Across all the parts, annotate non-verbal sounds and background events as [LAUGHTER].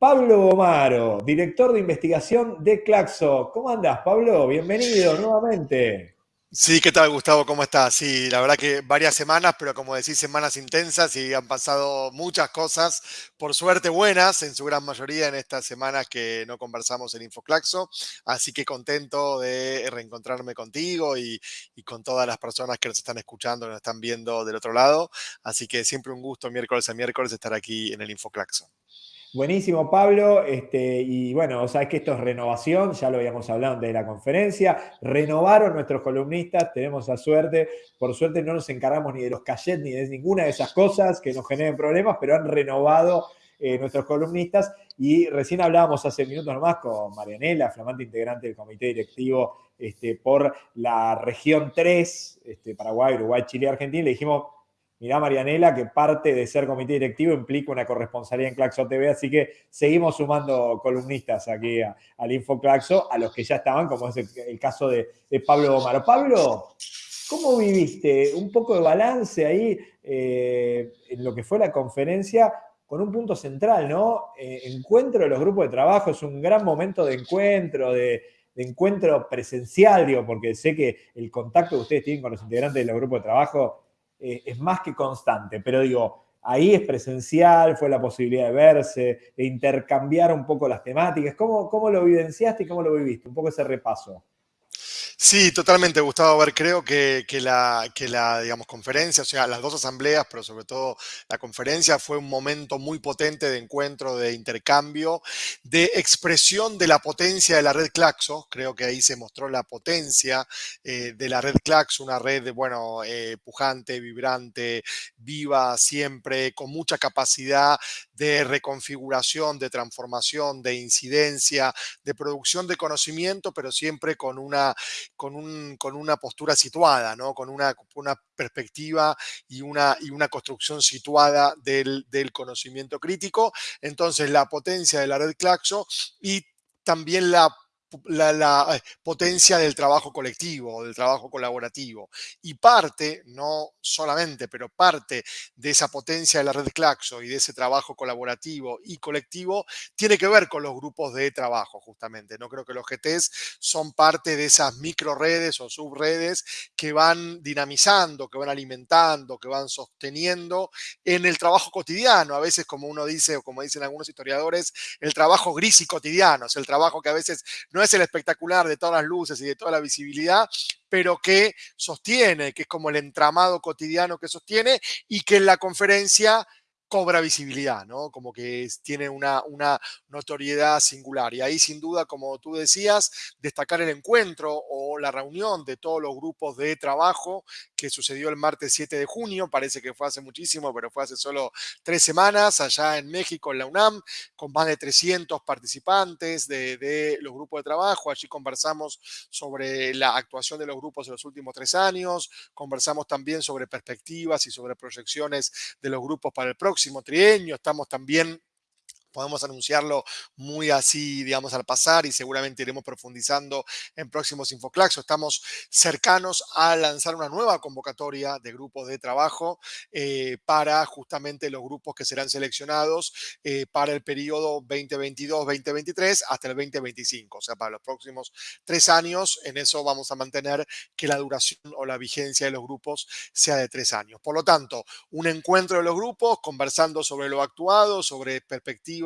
Pablo Omaro, director de investigación de Claxo. ¿Cómo andás, Pablo? Bienvenido nuevamente. Sí, ¿qué tal, Gustavo? ¿Cómo estás? Sí, la verdad que varias semanas, pero como decís, semanas intensas y han pasado muchas cosas, por suerte buenas, en su gran mayoría en estas semanas que no conversamos en Infoclaxo. Así que contento de reencontrarme contigo y, y, con todas las personas que nos están escuchando, nos están viendo del otro lado. Así que siempre un gusto miércoles a miércoles estar aquí en el Infoclaxo. Buenísimo, Pablo. Este, y bueno, sabes que esto es renovación, ya lo habíamos hablado de la conferencia. Renovaron nuestros columnistas, tenemos la suerte. Por suerte no nos encargamos ni de los cachets ni de ninguna de esas cosas que nos generen problemas, pero han renovado eh, nuestros columnistas. Y recién hablábamos hace minutos nomás con Marianela, flamante integrante del comité directivo este, por la región 3, este, Paraguay, Uruguay, Chile, Argentina. Le dijimos, mirá Marianela, que parte de ser comité directivo implica una corresponsalía en Claxo TV, así que seguimos sumando columnistas aquí al Info Claxo, a los que ya estaban, como es el, caso de, Pablo Omar. Pablo, ¿cómo viviste un poco de balance ahí eh, en lo que fue la conferencia? Con un punto central, ¿no? Eh, encuentro de los grupos de trabajo, es un gran momento de encuentro, de, de encuentro presencial, digo, porque sé que el contacto que ustedes tienen con los integrantes de los grupos de trabajo eh, es más que constante, pero digo, ahí es presencial, fue la posibilidad de verse, de intercambiar un poco las temáticas. ¿Cómo, cómo lo evidenciaste y cómo lo viviste? Un poco ese repaso. Sí, totalmente, Gustavo. A ver, creo que, la, que la, digamos, conferencia, o sea, las dos asambleas, pero sobre todo la conferencia, fue un momento muy potente de encuentro, de intercambio, de expresión de la potencia de la red Claxo. Creo que ahí se mostró la potencia eh, de la red Claxo, una red, bueno, eh, pujante, vibrante, viva siempre, con mucha capacidad de reconfiguración, de transformación, de incidencia, de producción de conocimiento, pero siempre con una con, un, con una postura situada, ¿no? con una, una perspectiva y una, y una construcción situada del, del conocimiento crítico. Entonces, la potencia de la red Claxo y también la la, eh, potencia del trabajo colectivo, del trabajo colaborativo. Y parte, no solamente, pero parte de esa potencia de la red Claxo y de ese trabajo colaborativo y colectivo tiene que ver con los grupos de trabajo, justamente. No creo que los GTs son parte de esas micro redes o subredes que van dinamizando, que van alimentando, que van sosteniendo en el trabajo cotidiano. A veces, como uno dice, o como dicen algunos historiadores, el trabajo gris y cotidiano, es el trabajo que a veces no no es el espectacular de todas las luces y de toda la visibilidad, pero que sostiene, que es como el entramado cotidiano que sostiene y que en la conferencia cobra visibilidad, ¿no? Como que tiene una, una notoriedad singular. Y ahí, sin duda, como tú decías, destacar el encuentro o la reunión de todos los grupos de trabajo que sucedió el martes 7 de junio, parece que fue hace muchísimo, pero fue hace solo tres semanas, allá en México, en la UNAM, con más de 300 participantes de, de los grupos de trabajo. Allí conversamos sobre la actuación de los grupos en los últimos tres años, conversamos también sobre perspectivas y sobre proyecciones de los grupos para el próximo trienio. Estamos también podemos anunciarlo muy así, digamos, al pasar y seguramente iremos profundizando en próximos Infoclaxo. Estamos cercanos a lanzar una nueva convocatoria de grupos de trabajo eh, para justamente los grupos que serán seleccionados eh, para el periodo 2022-2023 hasta el 2025, o sea, para los próximos tres años. En eso vamos a mantener que la duración o la vigencia de los grupos sea de tres años. Por lo tanto, un encuentro de los grupos conversando sobre lo actuado, sobre perspectivas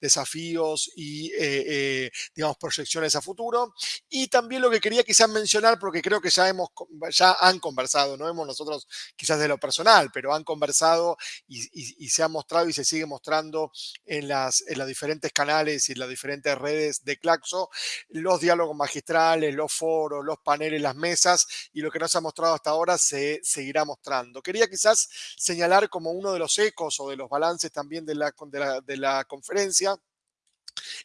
desafíos y, eh, eh, digamos, proyecciones a futuro. Y también lo que quería quizás mencionar, porque creo que ya, hemos, ya han conversado, no hemos nosotros quizás de lo personal, pero han conversado y, se ha mostrado y se sigue mostrando en las, en los diferentes canales y en las diferentes redes de Claxo, los diálogos magistrales, los foros, los paneles, las mesas y lo que nos ha mostrado hasta ahora se seguirá mostrando. Quería quizás señalar como uno de los ecos o de los balances también de la, de de la conferencia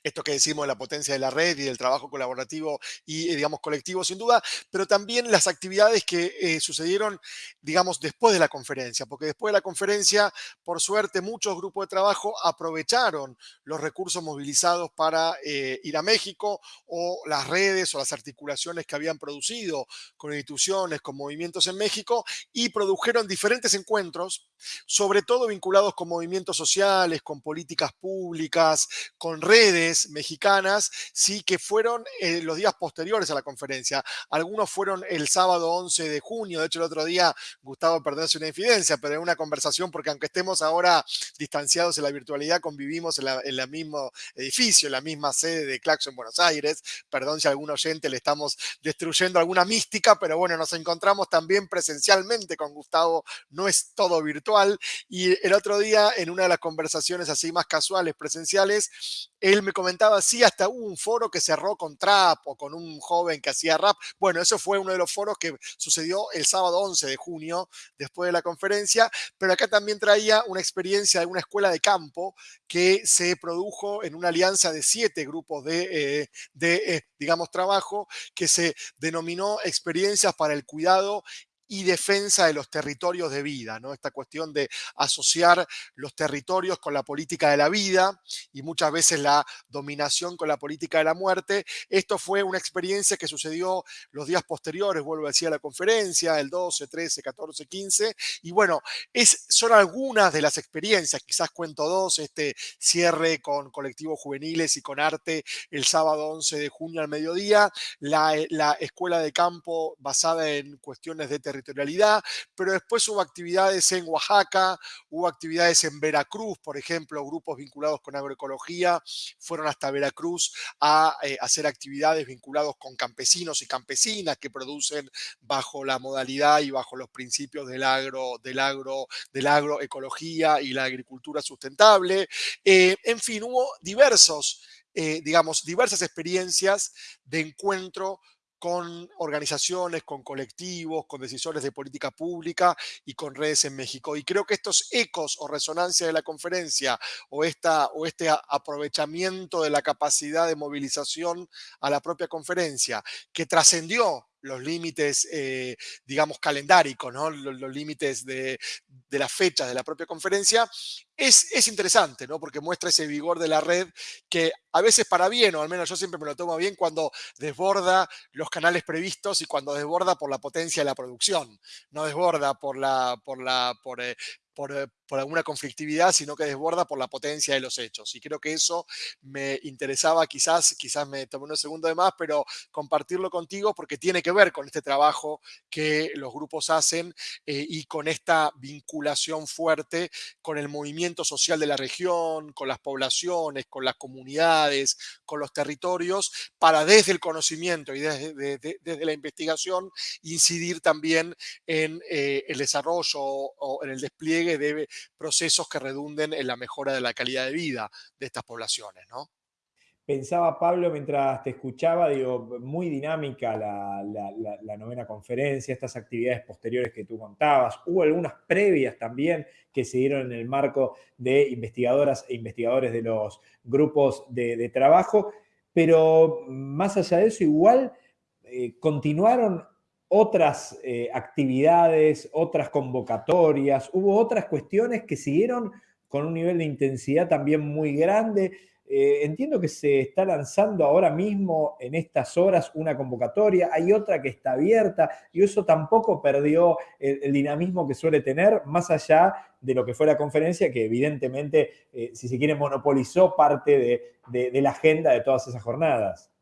esto que decimos de la potencia de la red y del trabajo colaborativo y, eh, digamos, colectivo sin duda, pero también las actividades que eh, sucedieron, digamos, después de la conferencia, porque después de la conferencia, por suerte, muchos grupos de trabajo aprovecharon los recursos movilizados para eh, ir a México o las redes o las articulaciones que habían producido con instituciones, con movimientos en México y produjeron diferentes encuentros, sobre todo vinculados con movimientos sociales, con políticas públicas, con redes mexicanas, sí que fueron eh, los días posteriores a la conferencia. Algunos fueron el sábado 11 de junio, de hecho el otro día Gustavo perderse una infidencia, pero en una conversación, porque aunque estemos ahora distanciados en la virtualidad, convivimos en, el mismo edificio, en la misma sede de Claxo en Buenos Aires. Perdón si a algún oyente le estamos destruyendo alguna mística, pero bueno, nos encontramos también presencialmente con Gustavo, no es todo virtual. Y el otro día, en una de las conversaciones así más casuales, presenciales, él me comentaba, sí, hasta hubo un foro que cerró con trap o con un joven que hacía rap. Bueno, eso fue uno de los foros que sucedió el sábado 11 de junio, después de la conferencia, pero acá también traía una experiencia de una escuela de campo que se produjo en una alianza de siete grupos de, eh, eh, digamos, trabajo que se denominó experiencias para el cuidado y defensa de los territorios de vida, ¿no? Esta cuestión de asociar los territorios con la política de la vida y muchas veces la dominación con la política de la muerte. Esto fue una experiencia que sucedió los días posteriores, vuelvo a decir, a la conferencia, el 12, 13, 14, 15. Y bueno, es, son algunas de las experiencias, quizás cuento dos, este cierre con colectivos juveniles y con arte el sábado 11 de junio al mediodía, la, la escuela de campo basada en cuestiones de territorio territorialidad, pero después hubo actividades en Oaxaca, hubo actividades en Veracruz, por ejemplo, grupos vinculados con agroecología fueron hasta Veracruz a eh, hacer actividades vinculados con campesinos y campesinas que producen bajo la modalidad y bajo los principios del agro, del agro, agroecología y la agricultura sustentable. Eh, en fin, hubo diversos, eh, digamos, diversas experiencias de encuentro con organizaciones, con colectivos, con decisores de política pública y con redes en México. Y creo que estos ecos o resonancia de la conferencia o, esta, o este aprovechamiento de la capacidad de movilización a la propia conferencia, que trascendió los límites, eh, digamos, calendáricos, ¿no? los, límites de, de las fechas de la propia conferencia, es, es, interesante, ¿no? porque muestra ese vigor de la red que a veces para bien, o al menos yo siempre me lo tomo bien, cuando desborda los canales previstos y cuando desborda por la potencia de la producción, no desborda por la, por la, por, eh, eh, por, alguna conflictividad, sino que desborda por la potencia de los hechos. Y creo que eso me interesaba, quizás, quizás me tomé unos segundos de más, pero compartirlo contigo porque tiene que ver con este trabajo que los grupos hacen eh, y con esta vinculación fuerte con el movimiento social de la región, con las poblaciones, con las comunidades, con los territorios, para desde el conocimiento y desde, la investigación incidir también en eh, el desarrollo o en el despliegue de procesos que redunden en la mejora de la calidad de vida de estas poblaciones, ¿no? Pensaba, Pablo, mientras te escuchaba, digo, muy dinámica la, novena conferencia, estas actividades posteriores que tú contabas. Hubo algunas previas también que se dieron en el marco de investigadoras e investigadores de los grupos de, trabajo, pero más allá de eso, igual eh, continuaron otras eh, actividades, otras convocatorias, hubo otras cuestiones que siguieron con un nivel de intensidad también muy grande. Eh, entiendo que se está lanzando ahora mismo en estas horas una convocatoria, hay otra que está abierta y eso tampoco perdió el, dinamismo que suele tener, más allá de lo que fue la conferencia, que evidentemente, eh, si se quiere, monopolizó parte de la agenda de todas esas jornadas.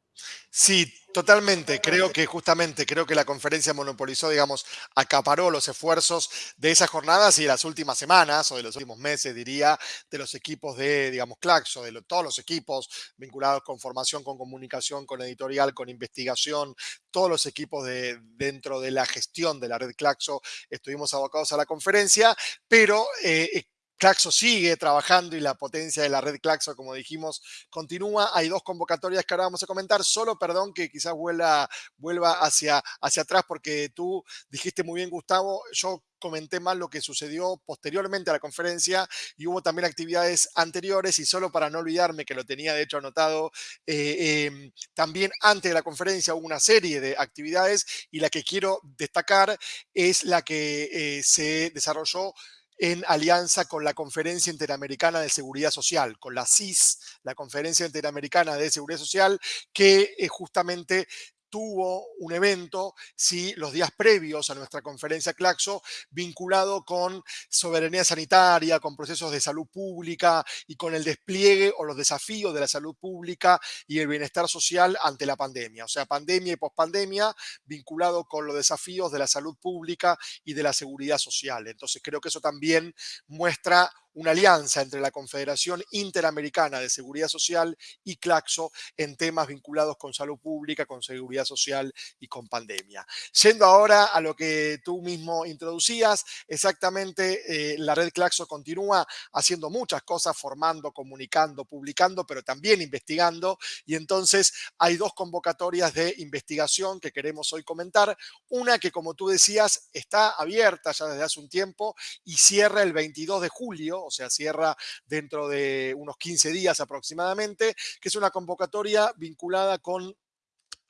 Sí, totalmente. Creo que justamente, creo que la conferencia monopolizó, digamos, acaparó los esfuerzos de esas jornadas y de las últimas semanas o de los últimos meses, diría, de los equipos de, digamos, Claxo, de todos los equipos vinculados con formación, con comunicación, con editorial, con investigación, todos los equipos de, dentro de la gestión de la red Claxo estuvimos abocados a la conferencia, pero eh, Claxo sigue trabajando y la potencia de la red Claxo, como dijimos, continúa. Hay dos convocatorias que ahora vamos a comentar. Solo, perdón, que quizás vuelva, vuelva hacia, hacia atrás porque tú dijiste muy bien, Gustavo, yo comenté más lo que sucedió posteriormente a la conferencia y hubo también actividades anteriores y solo para no olvidarme que lo tenía de hecho anotado, eh, em, también antes de la conferencia hubo una serie de actividades y la que quiero destacar es la que eh, se desarrolló en alianza con la Conferencia Interamericana de Seguridad Social, con la CIS, la Conferencia Interamericana de Seguridad Social, que es justamente tuvo un evento, sí, los días previos a nuestra conferencia Claxo, vinculado con soberanía sanitaria, con procesos de salud pública y con el despliegue o los desafíos de la salud pública y el bienestar social ante la pandemia. O sea, pandemia y pospandemia vinculado con los desafíos de la salud pública y de la seguridad social. Entonces, creo que eso también muestra una alianza entre la Confederación Interamericana de Seguridad Social y Claxo en temas vinculados con salud pública, con seguridad social y con pandemia. Yendo ahora a lo que tú mismo introducías, exactamente eh, la red Claxo continúa haciendo muchas cosas, formando, comunicando, publicando, pero también investigando. Y entonces hay dos convocatorias de investigación que queremos hoy comentar. Una que, como tú decías, está abierta ya desde hace un tiempo y cierra el 22 de julio o sea, cierra dentro de unos 15 días aproximadamente, que es una convocatoria vinculada con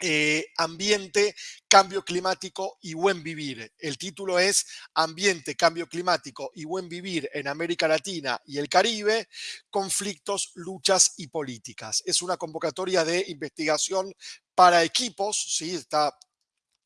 eh, ambiente, cambio climático y buen vivir. El título es Ambiente, cambio climático y buen vivir en América Latina y el Caribe, conflictos, luchas y políticas. Es una convocatoria de investigación para equipos, ¿sí? está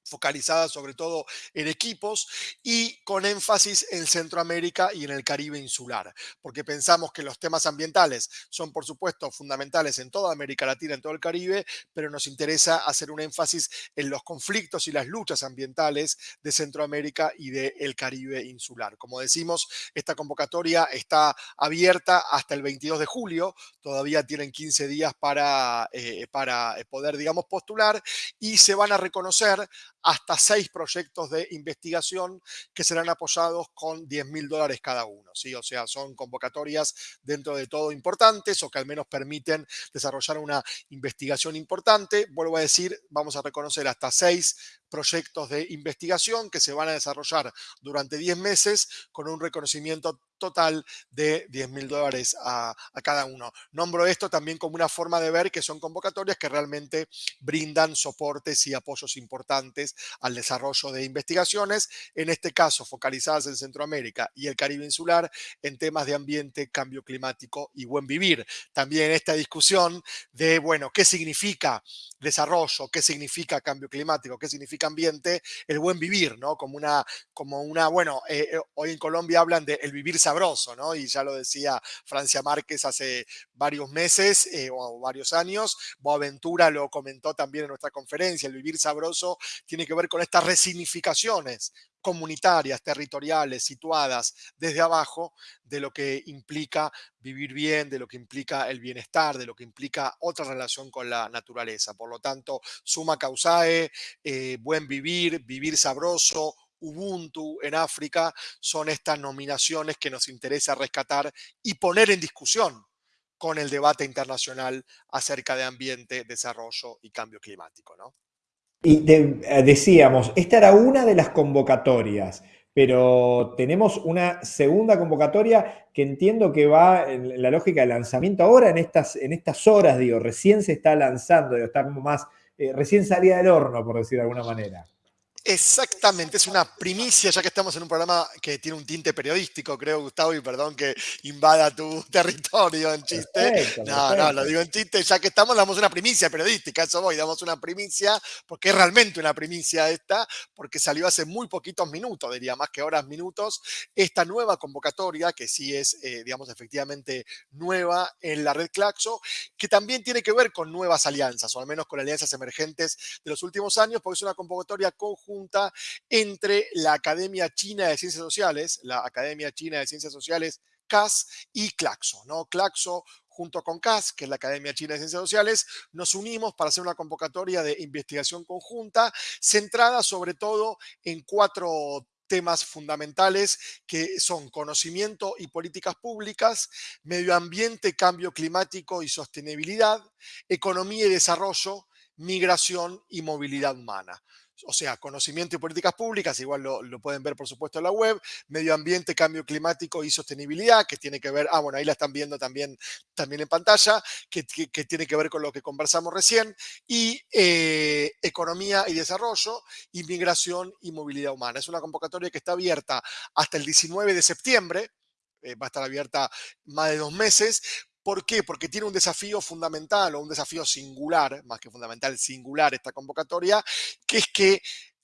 focalizada sobre todo en equipos y con énfasis en Centroamérica y en el Caribe insular, porque pensamos que los temas ambientales son, por supuesto, fundamentales en toda América Latina, en todo el Caribe, pero nos interesa hacer un énfasis en los conflictos y las luchas ambientales de Centroamérica y del Caribe insular. Como decimos, esta convocatoria está abierta hasta el 22 de julio, todavía tienen 15 días para, eh, para poder, digamos, postular y se van a reconocer hasta seis proyectos de investigación que serán apoyados con 10 mil dólares cada uno. ¿sí? O sea, son convocatorias dentro de todo importantes o que al menos permiten desarrollar una investigación importante. Vuelvo a decir, vamos a reconocer hasta seis proyectos de investigación que se van a desarrollar durante 10 meses con un reconocimiento total de 10 mil dólares a, cada uno. Nombro esto también como una forma de ver que son convocatorias que realmente brindan soportes y apoyos importantes al desarrollo de investigaciones, en este caso focalizadas en Centroamérica y el Caribe insular en temas de ambiente, cambio climático y buen vivir. También esta discusión de, bueno, ¿qué significa desarrollo? ¿Qué significa cambio climático? ¿Qué significa ambiente, el buen vivir, ¿no? Como una, como una bueno, eh, eh, hoy en Colombia hablan de el vivir sabroso, ¿no? Y ya lo decía Francia Márquez hace varios meses eh, o varios años, Boaventura lo comentó también en nuestra conferencia, el vivir sabroso tiene que ver con estas resignificaciones comunitarias, territoriales, situadas desde abajo, de lo que implica vivir bien, de lo que implica el bienestar, de lo que implica otra relación con la naturaleza. Por lo tanto, suma causae, eh, buen vivir, vivir sabroso, Ubuntu en África, son estas nominaciones que nos interesa rescatar y poner en discusión con el debate internacional acerca de ambiente, desarrollo y cambio climático. ¿no? Y eh, decíamos, esta era una de las convocatorias, pero tenemos una segunda convocatoria que entiendo que va en la lógica de lanzamiento ahora en estas, en estas horas, digo, recién se está lanzando, está como más, eh, recién salía del horno, por decir de alguna manera. Exactamente, es una primicia, ya que estamos en un programa que tiene un tinte periodístico, creo, Gustavo, y perdón que invada tu [LAUGHS] territorio en chiste. no, no, lo digo en chiste, ya que estamos, damos una primicia periodística, eso voy, damos una primicia, porque es realmente una primicia esta, porque salió hace muy poquitos minutos, diría más que horas, minutos, esta nueva convocatoria, que sí es, eh, digamos, efectivamente nueva en la red Claxo, que también tiene que ver con nuevas alianzas, o al menos con alianzas emergentes de los últimos años, porque es una convocatoria conjunta entre la Academia China de Ciencias Sociales, la Academia China de Ciencias Sociales, CAS, y Claxo, ¿no? Claxo junto con CAS, que es la Academia China de Ciencias Sociales, nos unimos para hacer una convocatoria de investigación conjunta centrada sobre todo en cuatro temas fundamentales que son conocimiento y políticas públicas, medio ambiente, cambio climático y sostenibilidad, economía y desarrollo, migración y movilidad humana o sea, conocimiento y políticas públicas, igual lo, pueden ver por supuesto en la web, medio ambiente, cambio climático y sostenibilidad, que tiene que ver, ah, bueno, ahí la están viendo también, también en pantalla, que, tiene que ver con lo que conversamos recién, y eh, economía y desarrollo, inmigración y movilidad humana. Es una convocatoria que está abierta hasta el 19 de septiembre, eh, va a estar abierta más de dos meses, ¿Por qué? Porque tiene un desafío fundamental o un desafío singular, más que fundamental, singular esta convocatoria, que es que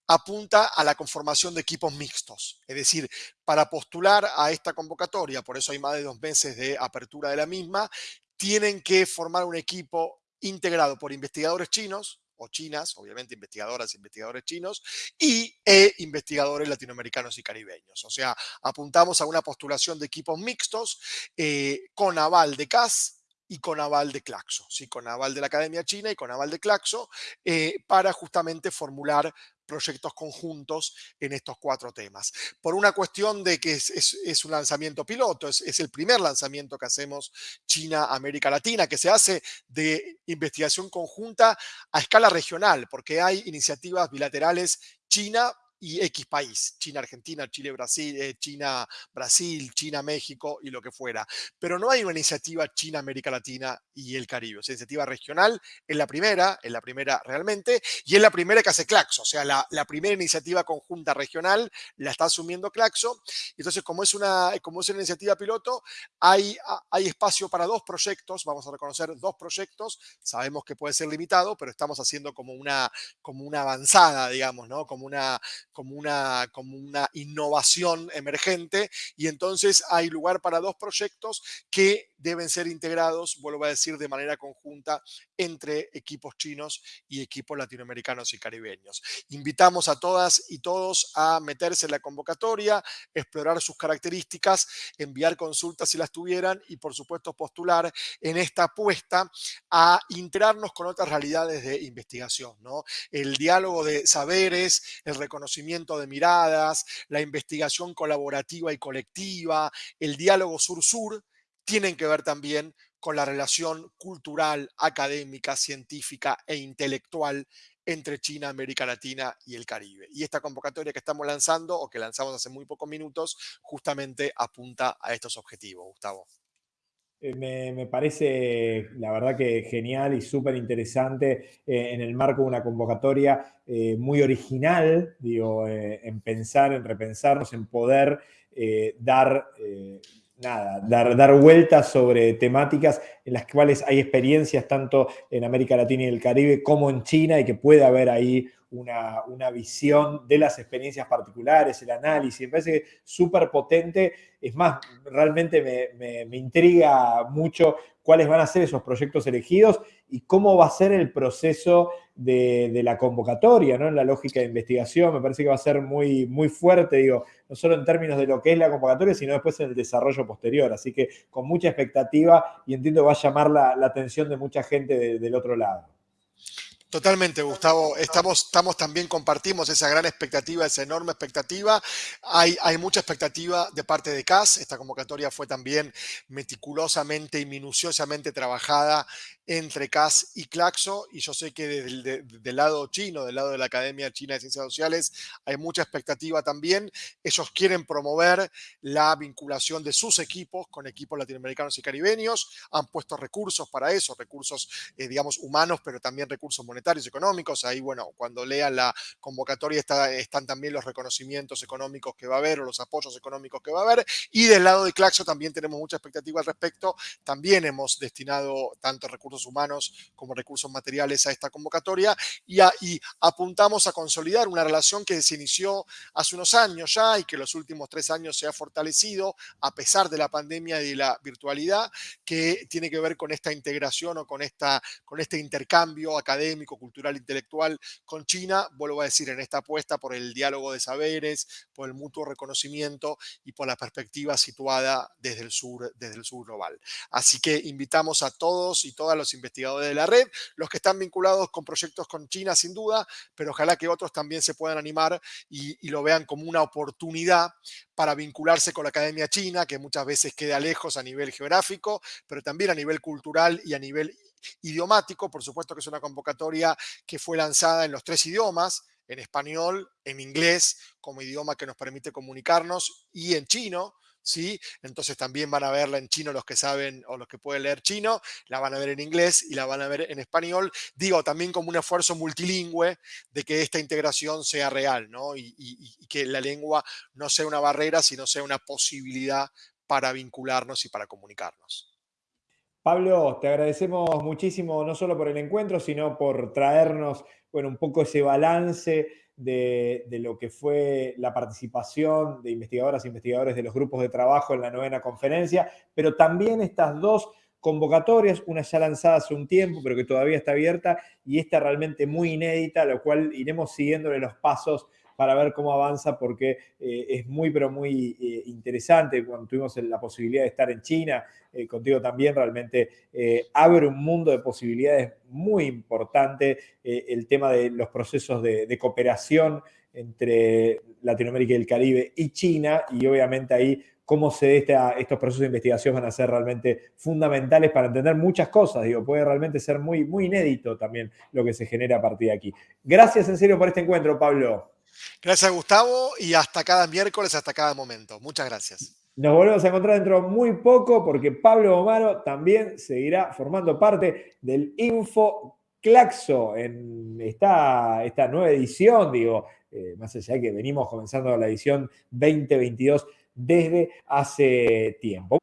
apunta a la conformación de equipos mixtos. Es decir, para postular a esta convocatoria, por eso hay más de dos meses de apertura de la misma, tienen que formar un equipo integrado por investigadores chinos, chinas, obviamente investigadoras e investigadores chinos, y e investigadores latinoamericanos y caribeños. O sea, apuntamos a una postulación de equipos mixtos eh, con aval de CAS y con aval de Claxo, ¿sí? con aval de la Academia China y con aval de Claxo, eh, para justamente formular proyectos conjuntos en estos cuatro temas. Por una cuestión de que es, un lanzamiento piloto, es, es, el primer lanzamiento que hacemos China-América Latina, que se hace de investigación conjunta a escala regional, porque hay iniciativas bilaterales China y X país, China, Argentina, Chile, Brasil, eh, China, Brasil, China, México y lo que fuera. Pero no hay una iniciativa China, América Latina y el Caribe. O sea, iniciativa regional es la primera, es la primera realmente, y es la primera que hace Claxo. O sea, la, primera iniciativa conjunta regional la está asumiendo Claxo. Entonces, como es una, como es una iniciativa piloto, hay, hay espacio para dos proyectos. Vamos a reconocer dos proyectos. Sabemos que puede ser limitado, pero estamos haciendo como una, como una avanzada, digamos, ¿no? Como una como una, como una innovación emergente y entonces hay lugar para dos proyectos que deben ser integrados, vuelvo a decir, de manera conjunta entre equipos chinos y equipos latinoamericanos y caribeños. Invitamos a todas y todos a meterse en la convocatoria, explorar sus características, enviar consultas si las tuvieran y por supuesto postular en esta apuesta a integrarnos con otras realidades de investigación. ¿no? El diálogo de saberes, el reconocimiento de miradas, la investigación colaborativa y colectiva, el diálogo sur-sur, tienen que ver también con la relación cultural, académica, científica e intelectual entre China, América Latina y el Caribe. Y esta convocatoria que estamos lanzando o que lanzamos hace muy pocos minutos justamente apunta a estos objetivos, Gustavo. Eh, me, parece, la verdad que genial y súper interesante eh, en el marco de una convocatoria eh, muy original, digo, en pensar, en repensarnos, en poder dar nada, dar, dar vueltas sobre temáticas en las cuales hay experiencias tanto en América Latina y el Caribe como en China y que puede haber ahí una, visión de las experiencias particulares, el análisis, me parece súper potente. Es más, realmente me, me, intriga mucho cuáles van a ser esos proyectos elegidos y cómo va a ser el proceso de, la convocatoria, ¿no? En la lógica de investigación, me parece que va a ser muy, muy fuerte, digo, no solo en términos de lo que es la convocatoria, sino después en el desarrollo posterior. Así que con mucha expectativa y entiendo que va a llamar la, atención de mucha gente del otro lado. Totalmente, Gustavo. Estamos, estamos también, compartimos esa gran expectativa, esa enorme expectativa. Hay, hay mucha expectativa de parte de CAS. Esta convocatoria fue también meticulosamente y minuciosamente trabajada entre CAS y Claxo, y yo sé que del lado chino, del lado de la Academia China de Ciencias Sociales, hay mucha expectativa también. Ellos quieren promover la vinculación de sus equipos con equipos latinoamericanos y caribeños, han puesto recursos para eso, recursos, eh, digamos, humanos, pero también recursos monetarios y económicos. Ahí, bueno, cuando lean la convocatoria está, están también los reconocimientos económicos que va a haber o los apoyos económicos que va a haber. Y del lado de Claxo también tenemos mucha expectativa al respecto. También hemos destinado tanto recursos humanos como recursos materiales a esta convocatoria y, apuntamos a consolidar una relación que se inició hace unos años ya y que los últimos tres años se ha fortalecido a pesar de la pandemia y de la virtualidad, que tiene que ver con esta integración o con, esta, con este intercambio académico cultural, intelectual con China, vuelvo a decir, en esta apuesta por el diálogo de saberes, por el mutuo reconocimiento y por la perspectiva situada desde el sur, desde el sur global. Así que invitamos a todos y todas los investigadores de la red, los que están vinculados con proyectos con China sin duda, pero ojalá que otros también se puedan animar y, y lo vean como una oportunidad para vincularse con la Academia China, que muchas veces queda lejos a nivel geográfico, pero también a nivel cultural y a nivel idiomático. Por supuesto que es una convocatoria que fue lanzada en los tres idiomas, en español, en inglés como idioma que nos permite comunicarnos y en chino, ¿sí? Entonces también van a verla en chino los que saben o los que pueden leer chino, la van a ver en inglés y la van a ver en español. Digo, también como un esfuerzo multilingüe de que esta integración sea real, ¿no? Y, y que la lengua no sea una barrera, sino sea una posibilidad para vincularnos y para comunicarnos. Pablo, te agradecemos muchísimo, no solo por el encuentro, sino por traernos bueno, un poco ese balance de, lo que fue la participación de investigadoras e investigadores de los grupos de trabajo en la novena conferencia, pero también estas dos convocatorias, una ya lanzada hace un tiempo, pero que todavía está abierta, y esta realmente muy inédita, lo cual iremos siguiéndole los pasos para ver cómo avanza, porque eh, es muy, pero muy eh, interesante. Cuando tuvimos la posibilidad de estar en China, eh, contigo también, realmente abre un mundo de posibilidades muy importante el tema de los procesos de, cooperación entre Latinoamérica y el Caribe y China, y obviamente ahí cómo se estos procesos de investigación van a ser realmente fundamentales para entender muchas cosas. Digo, puede realmente ser muy, muy inédito también lo que se genera a partir de aquí. Gracias en serio por este encuentro, Pablo. Gracias, Gustavo, y hasta cada miércoles, hasta cada momento. Muchas gracias. Nos volvemos a encontrar dentro de muy poco porque Pablo Omaro también seguirá formando parte del Info Claxo en esta, esta nueva edición, digo, eh, más allá de que venimos comenzando la edición 2022 desde hace tiempo.